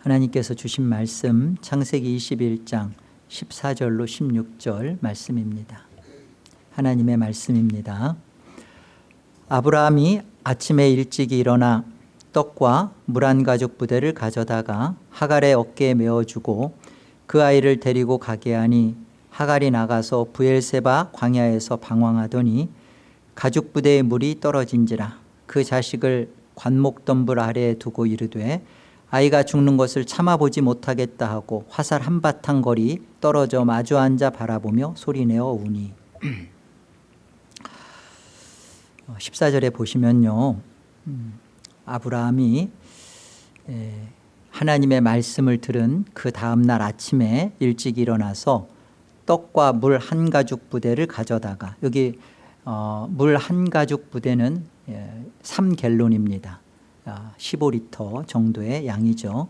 하나님께서 주신 말씀 창세기 21장 14절로 16절 말씀입니다. 하나님의 말씀입니다. 아브라함이 아침에 일찍 일어나 떡과 물 한 가죽 부대를 가져다가 하갈의 어깨에 메어주고 그 아이를 데리고 가게 하니 하갈이 나가서 부엘세바 광야에서 방황하더니 가죽 부대의 물이 떨어진지라 그 자식을 관목덤불 아래에 두고 이르되 아이가 죽는 것을 참아보지 못하겠다 하고 화살 한바탕 거리 떨어져 마주 앉아 바라보며 소리내어 우니. 14절에 보시면요. 음, 아브라함이 하나님의 말씀을 들은 그 다음날 아침에 일찍 일어나서 떡과 물 한 가죽 부대를 가져다가 여기 어, 물한 가죽 부대는 3갤론입니다 15리터 아, 정도의 양이죠.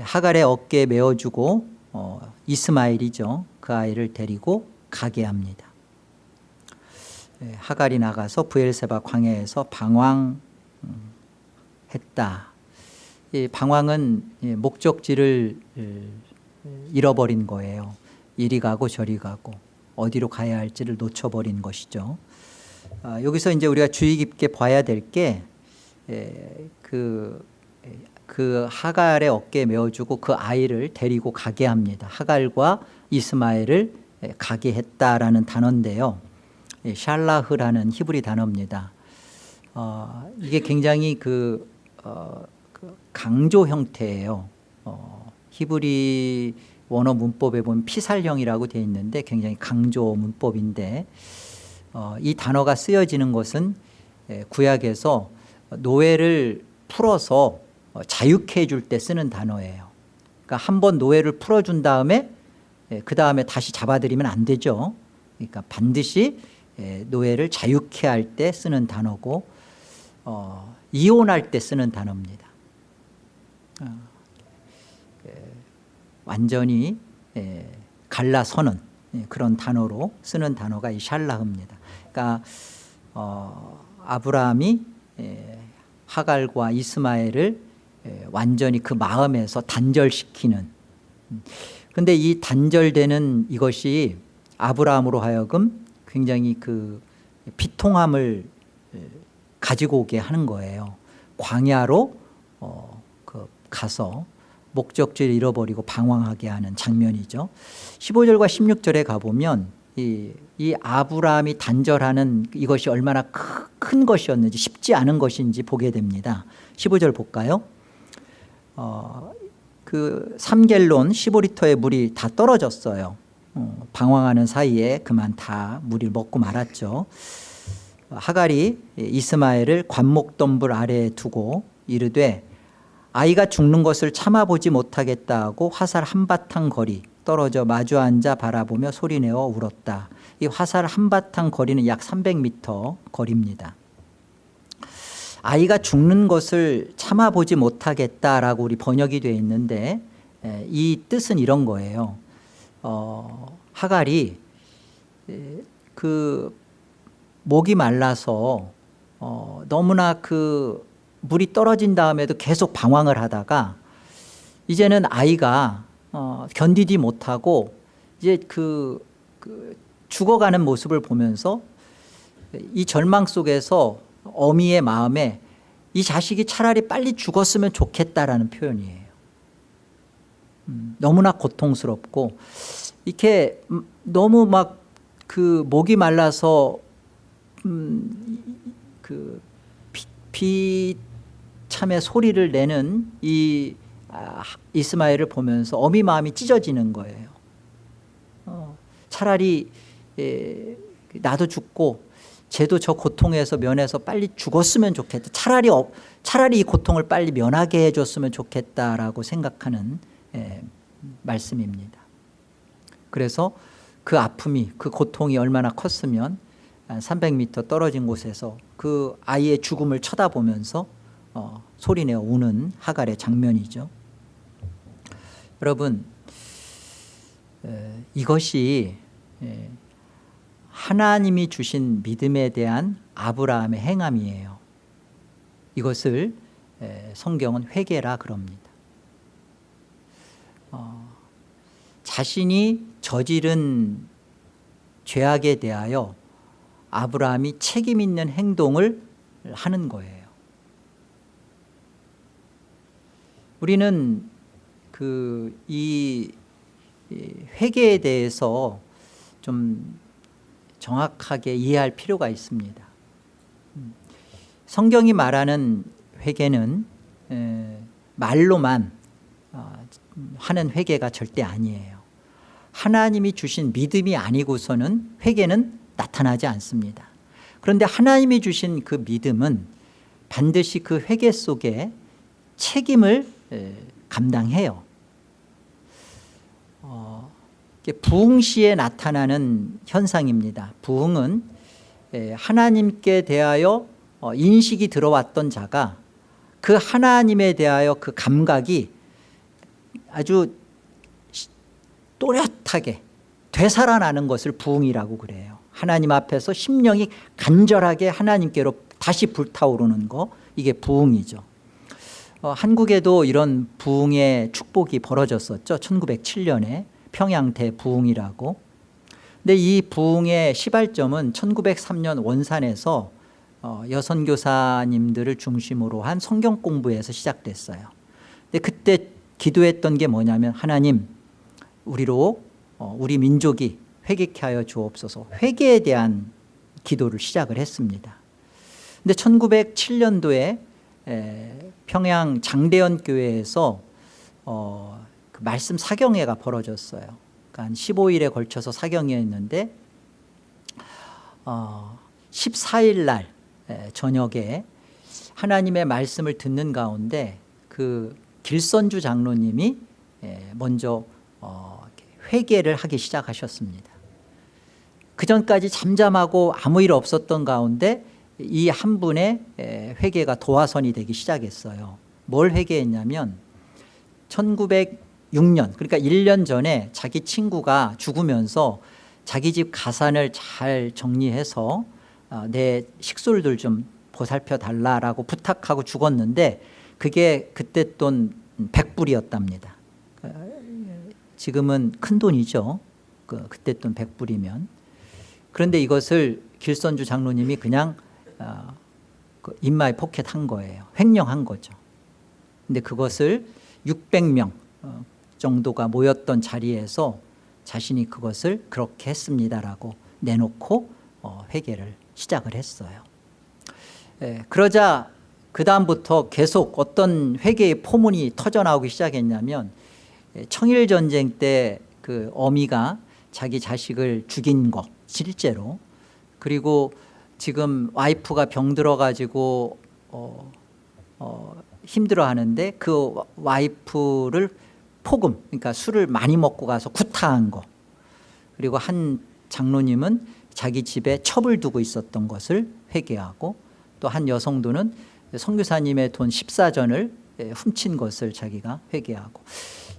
하갈의 어깨에 메어주고 어, 이스마일이죠. 그 아이를 데리고 가게 합니다. 하갈이 나가서 부엘세바 광야에서 방황했다. 이 방황은 목적지를 잃어버린 거예요. 이리 가고 저리 가고 어디로 가야 할지를 놓쳐버린 것이죠. 아, 여기서 이제 우리가 주의 깊게 봐야 될 게 그, 그 하갈의 어깨에 메어주고 그 아이를 데리고 가게 합니다. 하갈과 이스마엘을 가게 했다라는 단어인데요. 샬라흐라는 히브리 단어입니다. 어, 이게 굉장히 그, 어, 그 강조 형태예요. 어, 히브리 원어 문법에 보면 피살형이라고 되어 있는데 굉장히 강조 문법인데 어, 이 단어가 쓰여지는 것은 구약에서 노예를 풀어서 어, 자유케 해줄 때 쓰는 단어예요. 그러니까 한 번 노예를 풀어준 다음에 예, 그 다음에 다시 잡아들이면 안 되죠. 그러니까 반드시 예, 노예를 자유케 할 때 쓰는 단어고 어, 이혼할 때 쓰는 단어입니다. 어, 예, 완전히 예, 갈라서는 예, 그런 단어로 쓰는 단어가 이 샬라흐입니다. 그러니까 어, 아브라함이 예, 하갈과 이스마엘을 예, 완전히 그 마음에서 단절시키는. 그런데 이 단절되는 이것이 아브라함으로 하여금 굉장히 그 비통함을 예, 가지고 오게 하는 거예요. 광야로 어, 그 가서 목적지를 잃어버리고 방황하게 하는 장면이죠. 15절과 16절에 가보면 이, 이 아브라함이 단절하는 이것이 얼마나 큰, 큰 것이었는지 쉽지 않은 것인지 보게 됩니다. 15절 볼까요? 어, 그 3갤론 15리터의 물이 다 떨어졌어요. 어, 방황하는 사이에 그만 다 물을 먹고 말았죠. 하갈이 이스마엘을 관목덤불 아래에 두고 이르되 아이가 죽는 것을 참아보지 못하겠다 하고 화살 한바탕 거리 떨어져 마주 앉아 바라보며 소리내어 울었다. 이 화살 한바탕 거리는 약 300m 거리입니다. 아이가 죽는 것을 참아보지 못하겠다라고 우리 번역이 되어 있는데 이 뜻은 이런 거예요. 어, 하갈이 그 목이 말라서 어, 너무나 그 물이 떨어진 다음에도 계속 방황을 하다가 이제는 아이가 어, 견디지 못하고 이제 그, 그 죽어가는 모습을 보면서 이 절망 속에서 어미의 마음에 이 자식이 차라리 빨리 죽었으면 좋겠다라는 표현이에요. 음, 너무나 고통스럽고 이렇게 너무 막 그 목이 말라서 음, 그 비, 참의 소리를 내는 이 아, 이스마엘을 보면서 어미 마음이 찢어지는 거예요. 어, 차라리 예, 나도 죽고 쟤도 저 고통에서 면해서 빨리 죽었으면 좋겠다. 차라리, 어, 차라리 이 고통을 빨리 면하게 해줬으면 좋겠다라고 생각하는 예, 말씀입니다. 그래서 그 아픔이 그 고통이 얼마나 컸으면 300m 떨어진 곳에서 그 아이의 죽음을 쳐다보면서 어, 소리내어 우는 하갈의 장면이죠. 여러분 이것이 하나님이 주신 믿음에 대한 아브라함의 행함이에요. 이것을 성경은 회개라 그럽니다. 어, 자신이 저지른 죄악에 대하여 아브라함이 책임 있는 행동을 하는 거예요. 우리는 그 이 회개에 대해서 좀 정확하게 이해할 필요가 있습니다. 음, 성경이 말하는 회개는 에, 말로만 어, 하는 회개가 절대 아니에요. 하나님이 주신 믿음이 아니고서는 회개는 나타나지 않습니다. 그런데 하나님이 주신 그 믿음은 반드시 그 회개 속에 책임을 에, 감당해요 부흥 시에 나타나는 현상입니다. 부흥은 에, 하나님께 대하여 어, 인식이 들어왔던 자가 그 하나님에 대하여 그 감각이 아주 시- 또렷하게 되살아나는 것을 부흥이라고 그래요. 하나님 앞에서 심령이 간절하게 하나님께로 다시 불타오르는 거 이게 부흥이죠. 어, 한국에도 이런 부흥의 축복이 벌어졌었죠. 1907년에 평양 대 부흥이라고. 근데 이 부흥의 시발점은 1903년 원산에서 어, 여선교사님들을 중심으로 한 성경 공부에서 시작됐어요. 근데 그때 기도했던 게 뭐냐면 하나님 우리로 어, 우리 민족이 회개케 하여 주옵소서 회개에 대한 기도를 시작을 했습니다. 근데 1907년도에 평양 장대현 교회에서 어, 그 말씀 사경회가 벌어졌어요. 그러니까 한 15일에 걸쳐서 사경회였는데 어, 14일 날 에, 저녁에 하나님의 말씀을 듣는 가운데 그 길선주 장로님이 에, 먼저 어, 회개를 하기 시작하셨습니다. 그 전까지 잠잠하고 아무 일 없었던 가운데 이 한 분의 에, 회개가 도화선이 되기 시작했어요. 뭘 회개했냐면 1906년 그러니까 1년 전에 자기 친구가 죽으면서 자기 집 가산을 잘 정리해서 어, 내 식솔들 좀 보살펴 달라라고 부탁하고 죽었는데 그게 그때 돈 100불이었답니다. 지금은 큰 돈이죠. 그, 그때 돈 100불이면. 그런데 이것을 길선주 장로님이 그냥 어, 그 인마에 포켓한 거예요. 횡령한 거죠. 근데 그것을 600명 어, 정도가 모였던 자리에서 자신이 그것을 그렇게 했습니다라고 내놓고 어, 회개를 시작을 했어요. 예, 그러자 그 다음부터 계속 어떤 회개의 포문이 터져나오기 시작했냐면 예, 청일전쟁 때 그 어미가 자기 자식을 죽인 거 실제로. 그리고 지금 와이프가 병들어 가지고 어, 어, 힘들어하는데 그 와이프를 폭음 그러니까 술을 많이 먹고 가서 구타한 거. 그리고 한 장로님은 자기 집에 첩을 두고 있었던 것을 회개하고 또 한 여성도는 선교사님의 돈 14전을 훔친 것을 자기가 회개하고.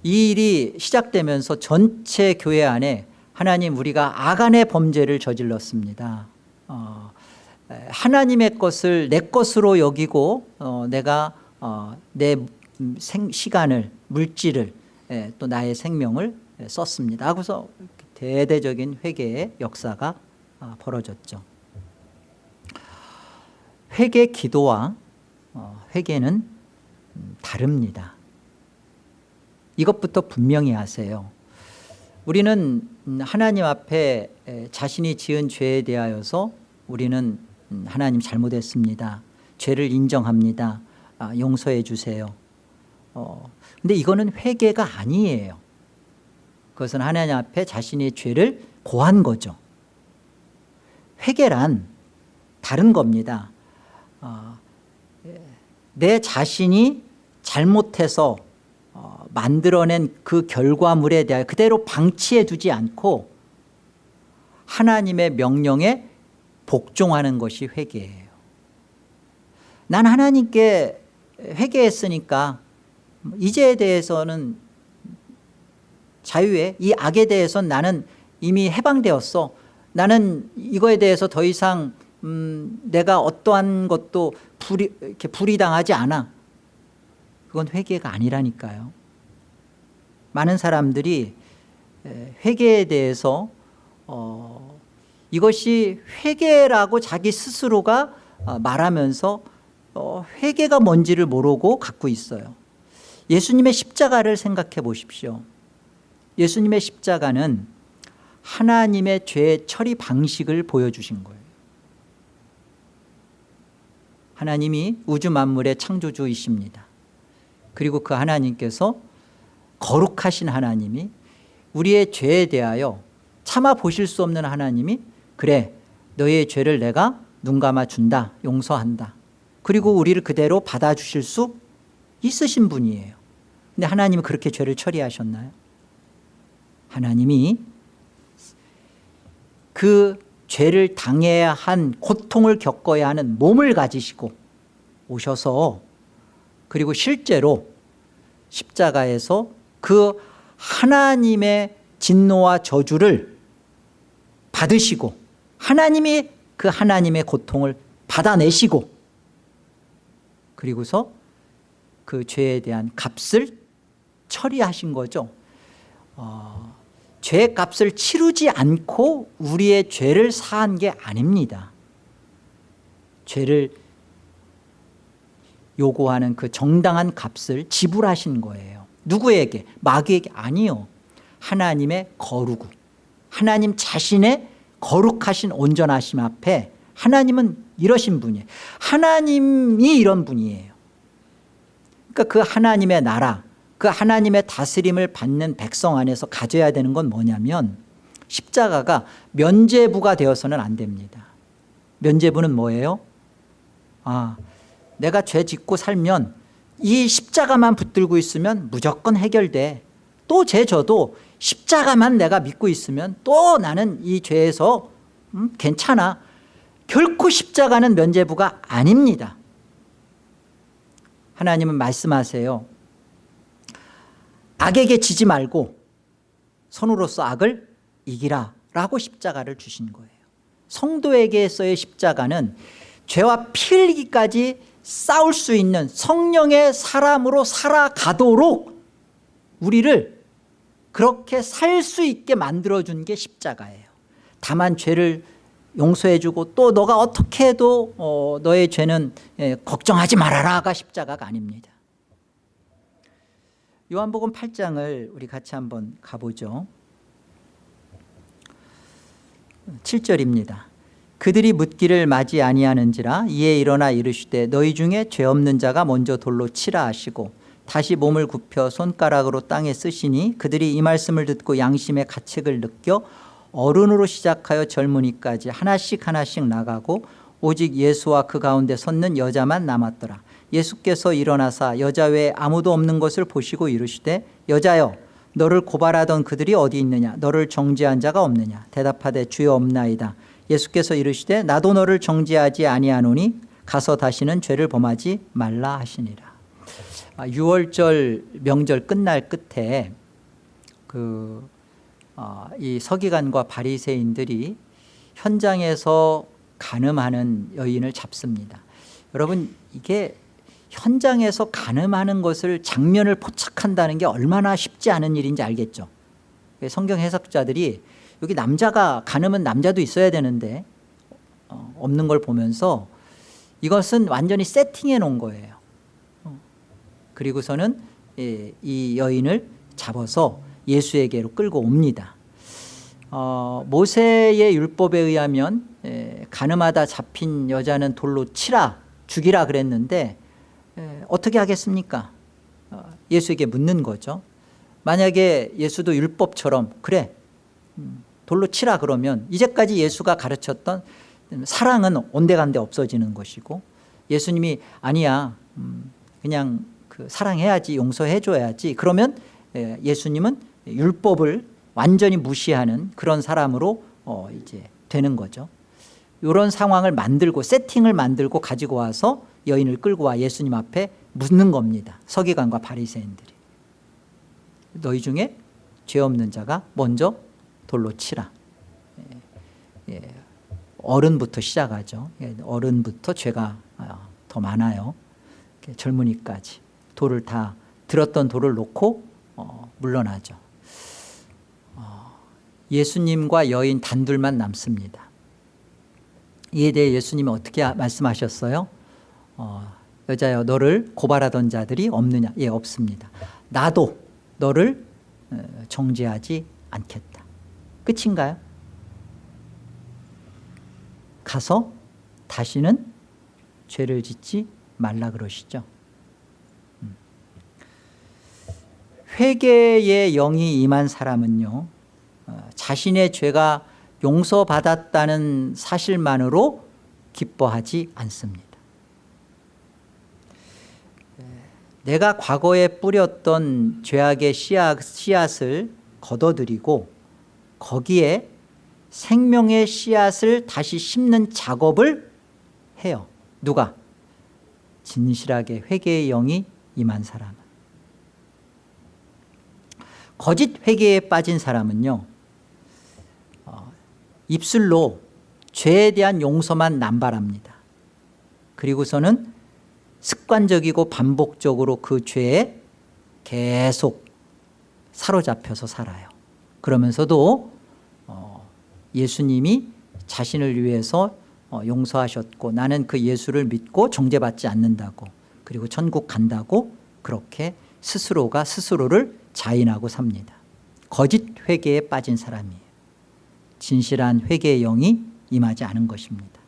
이 일이 시작되면서 전체 교회 안에 하나님 우리가 아간의 범죄를 저질렀습니다. 어, 에, 하나님의 것을 내 것으로 여기고 어, 내가 어, 내 생, 시간을 물질을 에, 또 나의 생명을 에, 썼습니다. 하고서 대대적인 회개의 역사가 아, 벌어졌죠. 회개 기도와 어, 회개는 음, 다릅니다. 이것부터 분명히 하세요. 우리는 음, 하나님 앞에 에, 자신이 지은 죄에 대하여서 우리는 음, 하나님 잘못했습니다. 죄를 인정합니다. 아, 용서해 주세요 어, 근데 이거는 회개가 아니에요. 그것은 하나님 앞에 자신의 죄를 고한 거죠. 회개란 다른 겁니다. 어, 예, 내 자신이 잘못해서 어, 만들어낸 그 결과물에 대하여 그대로 방치해 두지 않고 하나님의 명령에 복종하는 것이 회개예요. 난 하나님께 회개했으니까 이제에 대해서는 자유에 이 악에 대해서는 나는 이미 해방되었어. 나는 이거에 대해서 더 이상 음, 내가 어떠한 것도 불이, 이렇게 불이당하지 않아. 그건 회개가 아니라니까요. 많은 사람들이 에, 회개에 대해서 어, 이것이 회개라고 자기 스스로가 어, 말하면서 어, 회개가 뭔지를 모르고 갖고 있어요 예수님의 십자가를 생각해 보십시오. 예수님의 십자가는 하나님의 죄 처리 방식을 보여주신 거예요. 하나님이 우주 만물의 창조주이십니다. 그리고 그 하나님께서 거룩하신 하나님이 우리의 죄에 대하여 참아 보실 수 없는 하나님이 그래 너의 죄를 내가 눈 감아 준다 용서한다. 그리고 우리를 그대로 받아주실 수 있으신 분이에요 근데 하나님은 그렇게 죄를 처리하셨나요? 하나님이 그 죄를 당해야 한 고통을 겪어야 하는 몸을 가지시고 오셔서 그리고 실제로 십자가에서 그 하나님의 진노와 저주를 받으시고 하나님이 그 하나님의 고통을 받아내시고 그리고서 그 죄에 대한 값을 처리하신 거죠. 어, 죄 값을 치르지 않고 우리의 죄를 사한 게 아닙니다. 죄를 요구하는 그 정당한 값을 지불하신 거예요. 누구에게? 마귀에게 아니요. 하나님의 거룩. 하나님 자신의 거룩하신 온전하심 앞에 하나님은 이러신 분이에요. 하나님이 이런 분이에요 그러니까 그 하나님의 나라 그 하나님의 다스림을 받는 백성 안에서 가져야 되는 건 뭐냐면 십자가가 면제부가 되어서는 안 됩니다. 면제부는 뭐예요? 아, 내가 죄 짓고 살면 이 십자가만 붙들고 있으면 무조건 해결돼. 또 죄 져도 십자가만 내가 믿고 있으면 또 나는 이 죄에서 음, 괜찮아. 결코 십자가는 면제부가 아닙니다 하나님은 말씀하세요. 악에게 지지 말고 선으로서 악을 이기라 라고 십자가를 주신 거예요. 성도에게서의 십자가는 죄와 피 흘리기까지 싸울 수 있는 성령의 사람으로 살아가도록 우리를 그렇게 살 수 있게 만들어준 게 십자가예요. 다만 죄를 용서해주고 또 너가 어떻게 해도 어, 너의 죄는 예, 걱정하지 말아라가 십자가가 아닙니다. 요한복음 8장을 우리 같이 한번 가보죠. 7절입니다. 그들이 묻기를 맞이 아니하는지라 이에 일어나 이르시되 너희 중에 죄 없는 자가 먼저 돌로 치라 하시고 다시 몸을 굽혀 손가락으로 땅에 쓰시니 그들이 이 말씀을 듣고 양심의 가책을 느껴 어른으로 시작하여 젊은이까지 하나씩 하나씩 나가고 오직 예수와 그 가운데 섰는 여자만 남았더라. 예수께서 일어나사 여자 외에 아무도 없는 것을 보시고 이르시되 여자여 너를 고발하던 그들이 어디 있느냐? 너를 정죄한 자가 없느냐? 대답하되 주여 없나이다. 예수께서 이르시되 나도 너를 정죄하지 아니하노니 가서 다시는 죄를 범하지 말라 하시니라. 6월절 아, 명절 끝날 끝에 그, 어, 이 서기관과 바리새인들이 현장에서 간음하는 여인을 잡습니다. 여러분 이게 현장에서 간음하는 것을 장면을 포착한다는 게 얼마나 쉽지 않은 일인지 알겠죠? 성경 해석자들이 여기 남자가 간음은 남자도 있어야 되는데 어, 없는 걸 보면서 이것은 완전히 세팅해 놓은 거예요. 어, 그리고서는 예, 이 여인을 잡아서 예수에게로 끌고 옵니다. 어, 모세의 율법에 의하면 예, 간음하다 잡힌 여자는 돌로 치라 죽이라 그랬는데 예, 어떻게 하겠습니까? 어, 예수에게 묻는 거죠. 만약에 예수도 율법처럼 그래 음, 돌로 치라 그러면 이제까지 예수가 가르쳤던 사랑은 온데간데 없어지는 것이고 예수님이 아니야 음, 그냥 그 사랑해야지 용서해줘야지 그러면 예, 예수님은 율법을 완전히 무시하는 그런 사람으로 어 이제 되는 거죠. 이런 상황을 만들고 세팅을 만들고 가지고 와서 여인을 끌고 와 예수님 앞에 묻는 겁니다. 서기관과 바리새인들이. 너희 중에 죄 없는 자가 먼저 돌로 치라. 예, 예. 어른부터 시작하죠. 예, 어른부터 죄가 아, 더 많아요. 젊은이까지 돌을 다 들었던 돌을 놓고 어, 물러나죠. 어, 예수님과 여인 단둘만 남습니다. 이에 대해 예수님이 어떻게 말씀하셨어요? 어, 여자여 너를 고발하던 자들이 없느냐? 예 없습니다. 나도 너를 어, 정죄하지 않겠다. 끝인가요? 가서 다시는 죄를 짓지 말라 그러시죠. 음. 회개의 영이 임한 사람은요 어, 자신의 죄가 용서받았다는 사실만으로 기뻐하지 않습니다. 내가 과거에 뿌렸던 죄악의 씨앗, 씨앗 을 걷어들이고 거기에 생명의 씨앗을 다시 심는 작업을 해요. 누가? 진실하게 회개의 영이 임한 사람은. 거짓 회개에 빠진 사람은요. 어, 입술로 죄에 대한 용서만 남발합니다. 그리고서는 습관적이고 반복적으로 그 죄에 계속 사로잡혀서 살아요. 그러면서도 어, 예수님이 자신을 위해서 어, 용서하셨고 나는 그 예수를 믿고 정죄받지 않는다고 그리고 천국 간다고 그렇게 스스로가 스스로를 자인하고 삽니다. 거짓 회개에 빠진 사람이에요. 진실한 회개의 영이 임하지 않은 것입니다.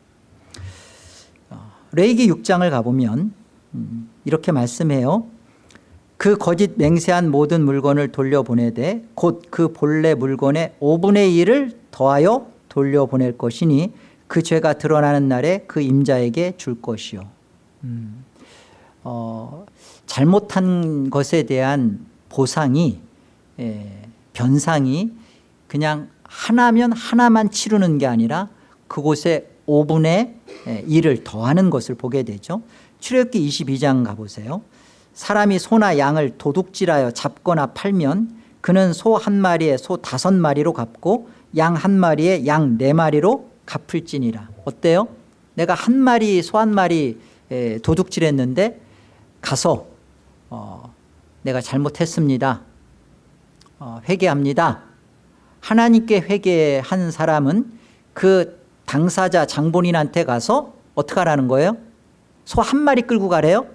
어, 레이기 6장을 가보면 음, 이렇게 말씀해요. 그 거짓 맹세한 모든 물건을 돌려보내되 곧 그 본래 물건의 5분의 1을 더하여 돌려보낼 것이니 그 죄가 드러나는 날에 그 임자에게 줄 것이요. 음, 어, 잘못한 것에 대한 보상이 예, 변상이 그냥 하나면 하나만 치르는 게 아니라 그곳에 5분의 1을 더하는 것을 보게 되죠. 출애굽기 22장 가보세요. 사람이 소나 양을 도둑질하여 잡거나 팔면 그는 소 한 마리에 소 다섯 마리로 갚고 양 한 마리에 양 네 마리로 갚을지니라. 어때요? 내가 한 마리 소 한 마리 도둑질했는데 가서 어, 내가 잘못했습니다. 어, 회개합니다. 하나님께 회개한 사람은 그 당사자 장본인한테 가서 어떻게 하라는 거예요? 소 한 마리 끌고 가래요?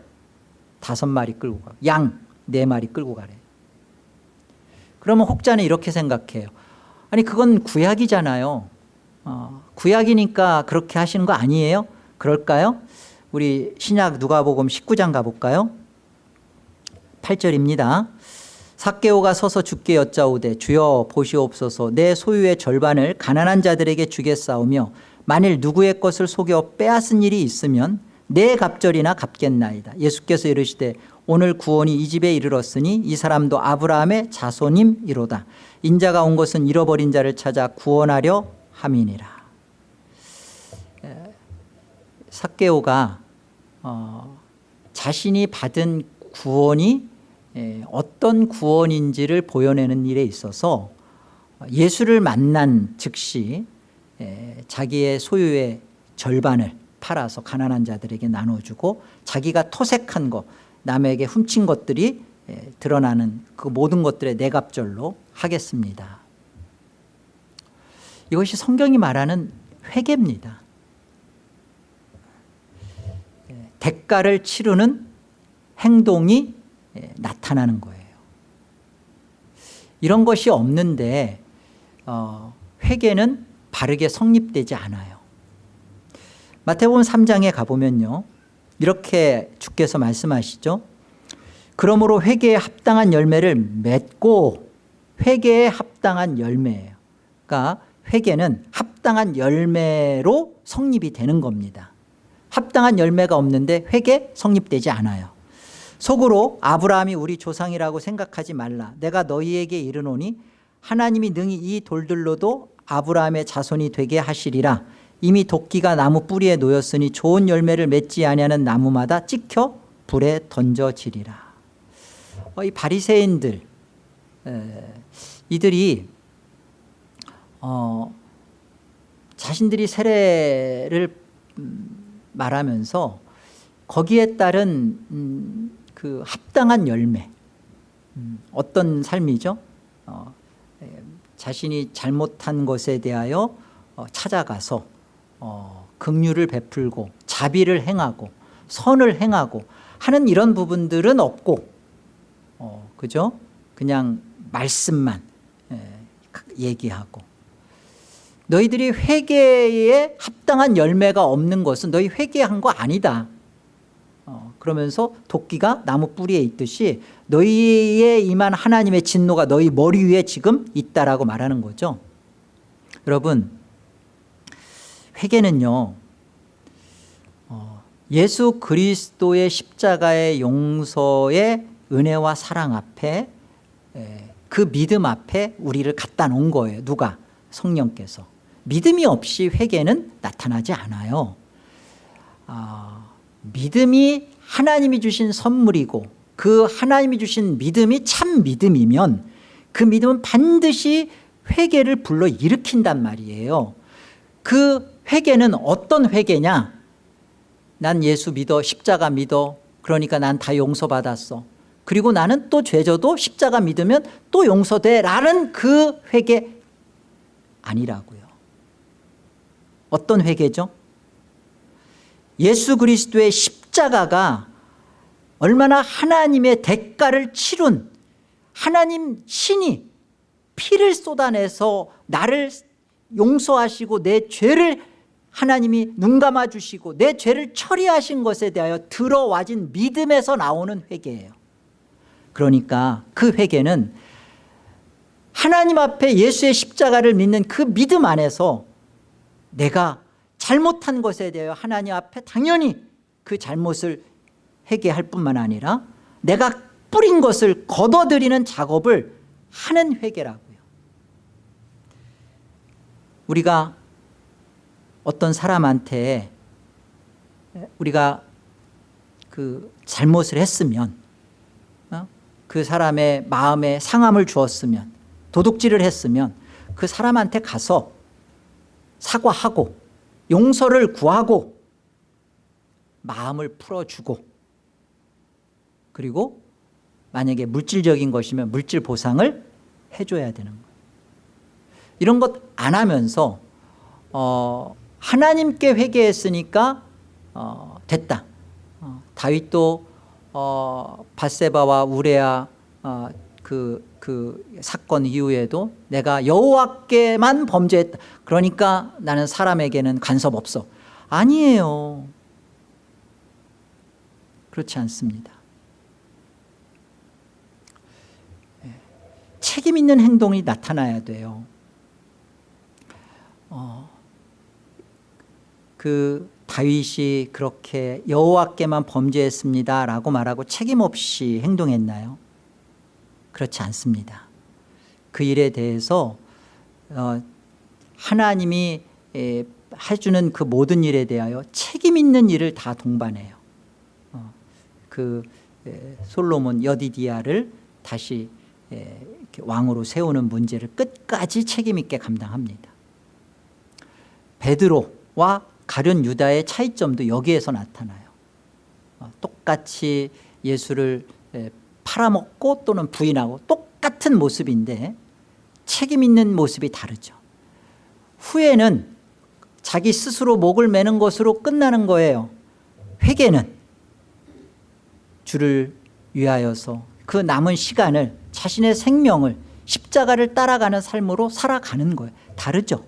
다섯 마리 끌고 가. 양 네 마리 끌고 가래. 그러면 혹자는 이렇게 생각해요. 아니 그건 구약이잖아요. 어, 구약이니까 그렇게 하시는 거 아니에요? 그럴까요? 우리 신약 누가복음 19장 가볼까요? 8절입니다. 삭개오가 서서 주께 여짜오되 주여 보시옵소서 내 소유의 절반을 가난한 자들에게 주겠사오며 만일 누구의 것을 속여 빼앗은 일이 있으면 내 갑절이나 갚겠나이다. 예수께서 이르시되 오늘 구원이 이 집에 이르렀으니 이 사람도 아브라함의 자손임이로다. 인자가 온 것은 잃어버린 자를 찾아 구원하려 함이니라. 삭개오가 어, 자신이 받은 구원이 어떤 구원인지를 보여내는 일에 있어서 예수를 만난 즉시 자기의 소유의 절반을 팔아서 가난한 자들에게 나눠주고 자기가 토색한 것 남에게 훔친 것들이 드러나는 그 모든 것들의 내갑절로 하겠습니다. 이것이 성경이 말하는 회개입니다. 대가를 치르는 행동이 나타나는 거예요. 이런 것이 없는데 어, 회개는 바르게 성립되지 않아요. 마태복음 3장에 가보면요. 이렇게 주께서 말씀하시죠. 그러므로 회개에 합당한 열매를 맺고 회개에 합당한 열매예요. 그러니까 회개는 합당한 열매로 성립이 되는 겁니다. 합당한 열매가 없는데 회개 성립되지 않아요 속으로 아브라함이 우리 조상이라고 생각하지 말라. 내가 너희에게 이르노니 하나님이 능히 이 돌들로도 아브라함의 자손이 되게 하시리라. 이미 도끼가 나무 뿌리에 놓였으니 좋은 열매를 맺지 아니하는 나무마다 찍혀 불에 던져지리라. 어, 이 바리새인들 이들이 어, 자신들이 세례를 음, 말하면서 거기에 따른 음, 그 합당한 열매 음, 어떤 삶이죠? 어, 에, 자신이 잘못한 것에 대하여 어, 찾아가서 어, 긍휼을 베풀고 자비를 행하고 선을 행하고 하는 이런 부분들은 없고 어, 그죠? 그냥 말씀만 에, 얘기하고 너희들이 회개에 합당한 열매가 없는 것은 너희 회개한 거 아니다 어, 그러면서 도끼가 나무 뿌리에 있듯이 너희에 임한 하나님의 진노가 너희 머리 위에 지금 있다라고 말하는 거죠. 여러분 회개는요 어, 예수 그리스도의 십자가의 용서의 은혜와 사랑 앞에 에, 그 믿음 앞에 우리를 갖다 놓은 거예요. 누가? 성령께서. 믿음이 없이 회개는 나타나지 않아요. 아, 믿음이 하나님이 주신 선물이고 그 하나님이 주신 믿음이 참 믿음이면 그 믿음은 반드시 회개를 불러 일으킨단 말이에요. 그 회개는 어떤 회개냐? 난 예수 믿어 십자가 믿어. 그러니까 난 다 용서받았어. 그리고 나는 또 죄져도 십자가 믿으면 또 용서돼 라는 그 회개 아니라고요. 어떤 회개죠? 예수 그리스도의 십 자가가 얼마나 하나님의 대가를 치룬 하나님 신이 피를 쏟아내서 나를 용서하시고 내 죄를 하나님이 눈 감아주시고 내 죄를 처리하신 것에 대하여 들어와진 믿음에서 나오는 회개예요. 그러니까 그 회개는 하나님 앞에 예수의 십자가를 믿는 그 믿음 안에서 내가 잘못한 것에 대하여 하나님 앞에 당연히 그 잘못을 회개할 뿐만 아니라 내가 뿌린 것을 걷어들이는 작업을 하는 회개라고요 우리가 어떤 사람한테 우리가 그 잘못을 했으면 어? 그 사람의 마음에 상함을 주었으면 도둑질을 했으면 그 사람한테 가서 사과하고 용서를 구하고 마음을 풀어주고 그리고 만약에 물질적인 것이면 물질 보상을 해줘야 되는 거예요. 이런 것 안 하면서 어, 하나님께 회개했으니까 어, 됐다. 어, 다윗도 어, 바세바와 우레아 어, 그, 그 사건 이후에도 내가 여호와께만 범죄했다. 그러니까 나는 사람에게는 간섭 없어. 아니에요 그렇지 않습니다 예. 책임 있는 행동이 나타나야 돼요 어, 그 다윗이 그렇게 여호와께만 범죄했습니다 라고 말하고 책임 없이 행동했나요? 그렇지 않습니다 그 일에 대해서 어, 하나님이 에, 해주는 그 모든 일에 대하여 책임 있는 일을 다 동반해요 어, 그 에, 솔로몬 여디디아를 다시 에, 왕으로 세우는 문제를 끝까지 책임 있게 감당합니다. 베드로와 가룟 유다의 차이점도 여기에서 나타나요. 어, 똑같이 예수를 팔아먹고 또는 부인하고 똑같은 모습인데 책임 있는 모습이 다르죠. 후회는 자기 스스로 목을 매는 것으로 끝나는 거예요. 회개는 주를 위하여서 그 남은 시간을 자신의 생명을 십자가를 따라가는 삶으로 살아가는 거예요. 다르죠?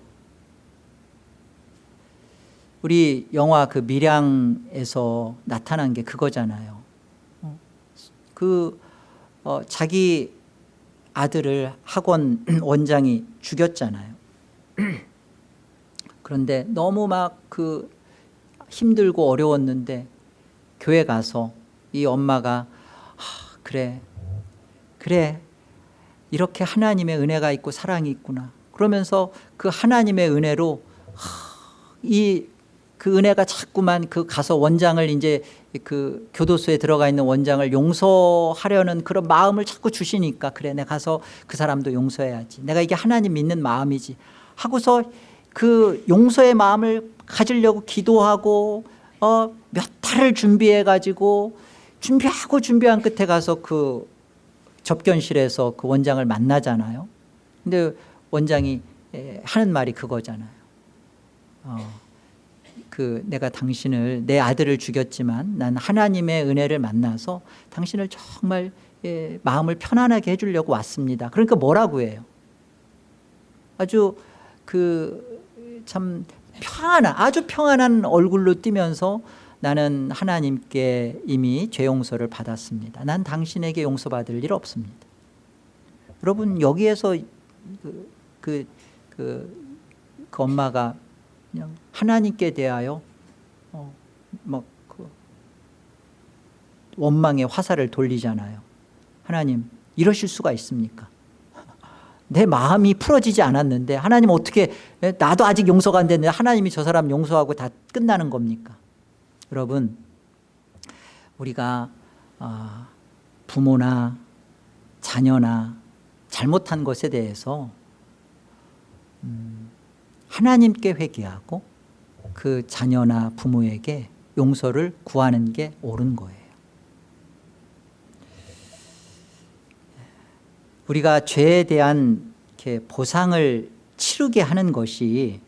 우리 영화 그 밀양에서 나타난 게 그거잖아요. 그 어, 자기 아들을 학원 원장이 죽였잖아요. 그런데 너무 막 그 힘들고 어려웠는데 교회 가서 이 엄마가 아, 그래. 그래. 이렇게 하나님의 은혜가 있고 사랑이 있구나. 그러면서 그 하나님의 은혜로 이그 은혜가 자꾸만 그 가서 원장을 이제 그 교도소에 들어가 있는 원장을 용서하려는 그런 마음을 자꾸 주시니까 그래 내가 가서 그 사람도 용서해야지. 내가 이게 하나님 믿는 마음이지. 하고서 그 용서의 마음을 가지려고 기도하고 어, 몇 달을 준비해 가지고 준비하고 준비한 끝에 가서 그 접견실에서 그 원장을 만나잖아요. 근데 원장이 에, 하는 말이 그거잖아요. 어, 그 내가 당신을 내 아들을 죽였지만 난 하나님의 은혜를 만나서 당신을 정말 예, 마음을 편안하게 해주려고 왔습니다. 그러니까 뭐라고 해요? 아주 그 참 평안한 아주 평안한 얼굴로 뛰면서 나는 하나님께 이미 죄 용서를 받았습니다. 난 당신에게 용서받을 일 없습니다. 여러분 여기에서 그, 그, 그, 그 엄마가 그냥 하나님께 대하여 어, 뭐그 원망의 화살을 돌리잖아요. 하나님 이러실 수가 있습니까? 내 마음이 풀어지지 않았는데 하나님 어떻게 나도 아직 용서가 안 됐는데 하나님이 저 사람 용서하고 다 끝나는 겁니까? 여러분 우리가 아, 부모나 자녀나 잘못한 것에 대해서 음, 하나님께 회개하고 그 자녀나 부모에게 용서를 구하는 게 옳은 거예요 우리가 죄에 대한 이렇게 보상을 치르게 하는 것이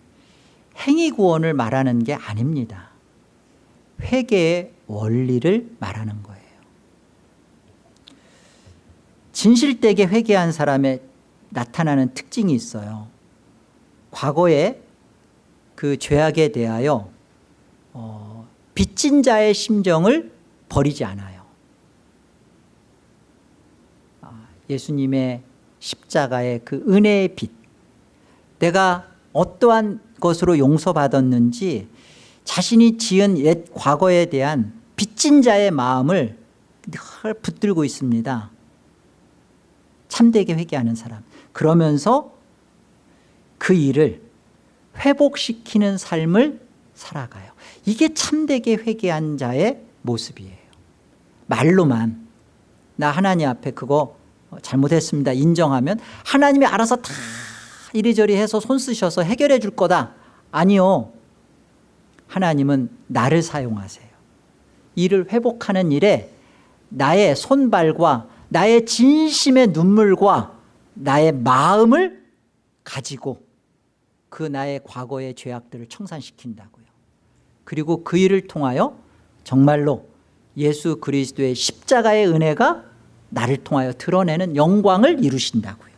행위 구원을 말하는 게 아닙니다. 회개의 원리를 말하는 거예요. 진실되게 회개한 사람의 나타나는 특징이 있어요. 과거에 그 죄악에 대하여 어, 빚진 자의 심정을 버리지 않아요. 예수님의 십자가의 그 은혜의 빛 내가 어떠한 것으로 용서받았는지 자신이 지은 옛 과거에 대한 빚진 자의 마음을 늘 붙들고 있습니다. 참되게 회개하는 사람. 그러면서 그 일을 회복시키는 삶을 살아가요. 이게 참되게 회개한 자의 모습이에요. 말로만 나 하나님 앞에 그거 어, 잘못했습니다. 인정하면 하나님이 알아서 다 이리저리 해서 손 쓰셔서 해결해 줄 거다. 아니요 하나님은 나를 사용하세요. 일을 회복하는 일에 나의 손발과 나의 진심의 눈물과 나의 마음을 가지고 그 나의 과거의 죄악들을 청산시킨다고요. 그리고 그 일을 통하여 정말로 예수 그리스도의 십자가의 은혜가 나를 통하여 드러내는 영광을 이루신다고요.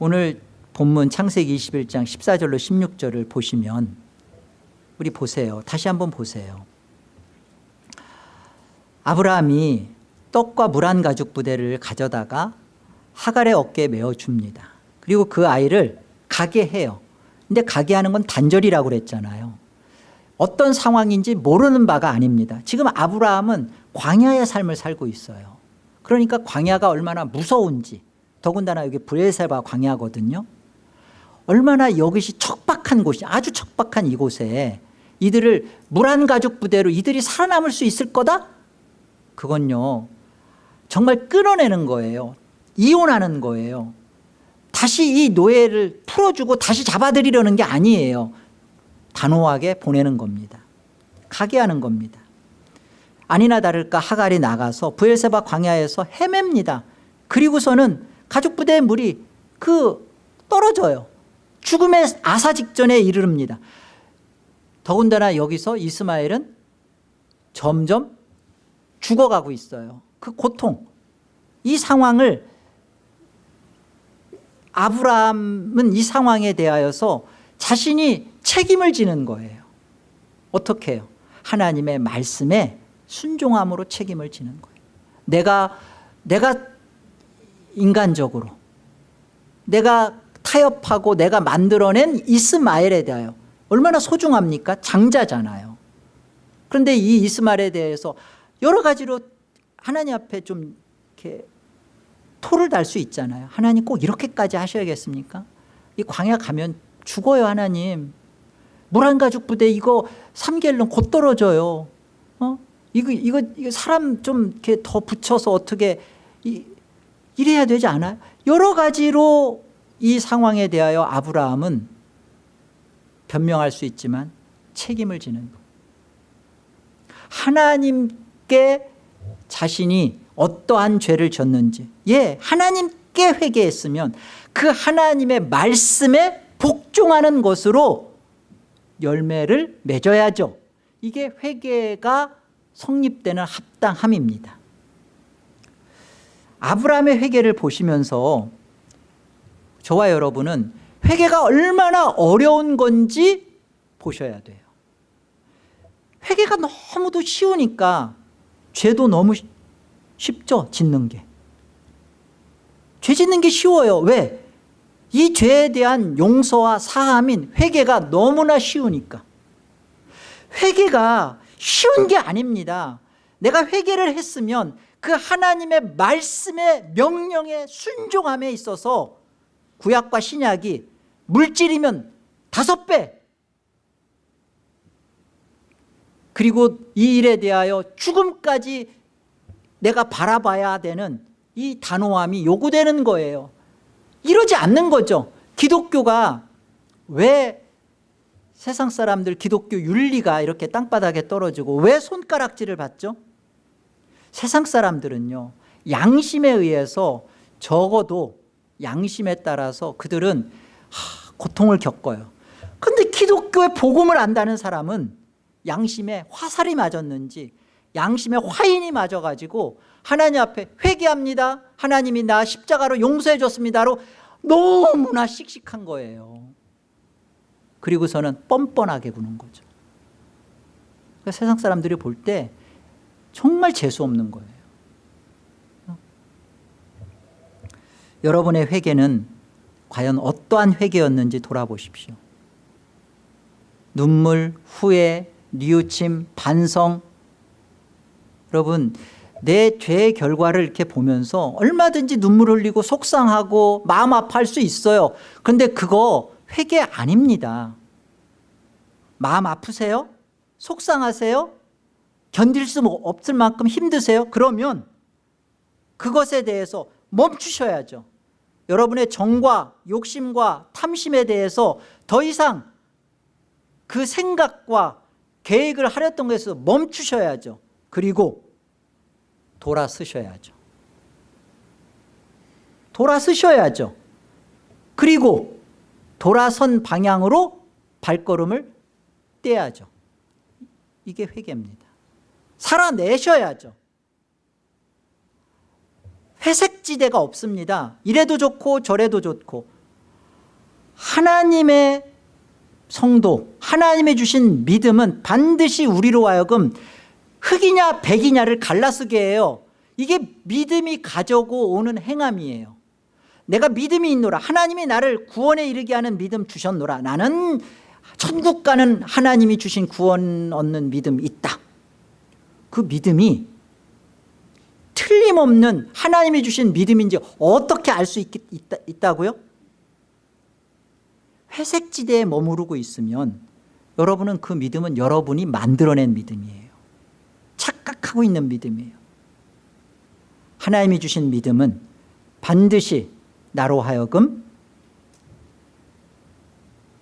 오늘 본문 창세기 21장 14절로 16절을 보시면 우리 보세요. 다시 한번 보세요. 아브라함이 떡과 물 한 가죽 부대를 가져다가 하갈의 어깨에 메어줍니다. 그리고 그 아이를 가게 해요. 근데 가게 하는 건 단절이라고 그랬잖아요. 어떤 상황인지 모르는 바가 아닙니다. 지금 아브라함은 광야의 삶을 살고 있어요. 그러니까 광야가 얼마나 무서운지 더군다나 여기 브레세바 광야거든요 얼마나 이것이 척박한 곳이 아주 척박한 이곳에 이들을 가죽 부대로 이들이 살아남을 수 있을 거다? 그건요 정말 끊어내는 거예요. 이혼하는 거예요. 다시 이 노예를 풀어주고 다시 잡아들이려는 게 아니에요. 단호하게 보내는 겁니다. 가게 하는 겁니다. 아니나 다를까 하갈이 나가서 부엘세바 광야에서 헤맵니다. 그리고서는 가족부대의 물이 그 떨어져요 죽음의 아사 직전에 이르릅니다. 더군다나 여기서 이스마엘은 점점 죽어가고 있어요. 그 고통 이 상황을 아브라함은 이 상황에 대하여서 자신이 책임을 지는 거예요. 어떻게 해요? 하나님의 말씀에 순종함으로 책임을 지는 거예요. 내가 내가 인간적으로 내가 타협하고 내가 만들어낸 이스마엘에 대하여. 얼마나 소중합니까? 장자잖아요. 그런데 이 이스마엘에 대해서 여러 가지로 하나님 앞에 좀 이렇게 토를 달 수 있잖아요. 하나님 꼭 이렇게까지 하셔야겠습니까? 이 광야 가면 죽어요 하나님. 물 한 가죽 부대 이거 3개월은 곧 떨어져요. 어? 이거, 이거, 이거 사람 좀 이렇게 더 붙여서 어떻게 이, 이래야 되지 않아요? 여러 가지로 이 상황에 대하여 아브라함은 변명할 수 있지만 책임을 지는 거. 하나님께 자신이 어떠한 죄를 졌는지 예 하나님께 회개했으면 그 하나님의 말씀에 복종하는 것으로 열매를 맺어야죠 이게 회개가 성립되는 합당함입니다 아브라함의 회개를 보시면서 저와 여러분은 회개가 얼마나 어려운 건지 보셔야 돼요. 회개가 너무도 쉬우니까 죄도 너무 쉽죠 짓는 게 죄 짓는 게 쉬워요. 왜? 이 죄에 대한 용서와 사함인 회개가 너무나 쉬우니까. 회개가 쉬운 게 아닙니다. 내가 회개를 했으면 그 하나님의 말씀의 명령에 순종함에 있어서 구약과 신약이 물질이면 다섯 배. 그리고 이 일에 대하여 죽음까지 내가 바라봐야 되는 이 단호함이 요구되는 거예요. 이러지 않는 거죠. 기독교가 왜 세상 사람들 기독교 윤리가 이렇게 땅바닥에 떨어지고 왜 손가락질을 받죠? 세상 사람들은요 양심에 의해서 적어도 양심에 따라서 그들은 하, 고통을 겪어요. 근데 기독교의 복음을 안다는 사람은 양심에 화살이 맞았는지 양심에 화인이 맞아가지고 하나님 앞에 회개합니다. 하나님이 나 십자가로 용서해 줬습니다로 너무나 씩씩한 거예요. 그리고서는 뻔뻔하게 구는 거죠. 그러니까 세상 사람들이 볼 때 정말 재수없는 거예요 여러분의 회개는 과연 어떠한 회개였는지 돌아보십시오 눈물, 후회, 뉘우침, 반성 여러분 내 죄의 결과를 이렇게 보면서 얼마든지 눈물 흘리고 속상하고 마음 아파할 수 있어요 그런데 그거 회개 아닙니다 마음 아프세요? 속상하세요? 견딜 수 없을 만큼 힘드세요? 그러면 그것에 대해서 멈추셔야죠 여러분의 정과 욕심과 탐심에 대해서 더 이상 그 생각과 계획을 하렸던 것에서 멈추셔야죠. 그리고 돌아서셔야죠. 돌아서셔야죠. 그리고 돌아선 방향으로 발걸음을 떼야죠. 이게 회개입니다. 살아내셔야죠 회색지대가 없습니다. 이래도 좋고 저래도 좋고. 하나님의 성도 하나님의 주신 믿음은 반드시 우리로 하여금 흑이냐 백이냐를 갈라쓰게 해요. 이게 믿음이 가져고 오는 행함이에요. 내가 믿음이 있노라. 하나님이 나를 구원에 이르게 하는 믿음 주셨노라. 나는 천국 가는 하나님이 주신 구원 얻는 믿음 있다. 그 믿음이 틀림없는 하나님이 주신 믿음인지 어떻게 알 수 있다, 있다고요? 회색지대에 머무르고 있으면 여러분은 그 믿음은 여러분이 만들어낸 믿음이에요 착각하고 있는 믿음이에요 하나님이 주신 믿음은 반드시 나로 하여금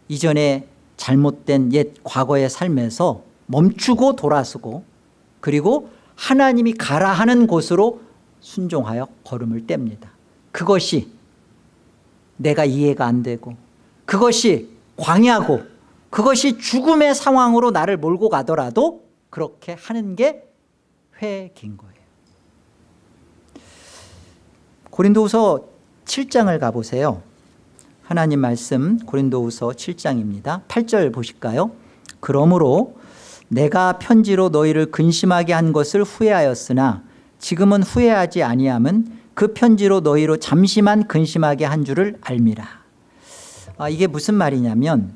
이전에 잘못된 옛 과거의 삶에서 멈추고 돌아서고 그리고 하나님이 가라 하는 곳으로 순종하여 걸음을 뗍니다. 그것이 내가 이해가 안 되고 그것이 광야고 그것이 죽음의 상황으로 나를 몰고 가더라도 그렇게 하는 게 회개인 거예요. 고린도후서 7장을 가보세요. 하나님 말씀 고린도후서 7장입니다. 8절 보실까요? 그러므로 내가 편지로 너희를 근심하게 한 것을 후회하였으나 지금은 후회하지 아니함은 그 편지로 너희로 잠시만 근심하게 한 줄을 알미라. 아, 이게 무슨 말이냐면